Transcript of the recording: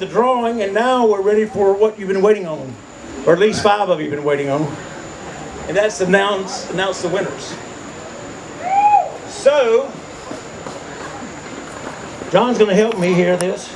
the drawing, and now we're ready for what you've been waiting on, or at least five of you have been waiting on, and that's announce announce the winners. So, John's going to help me hear this.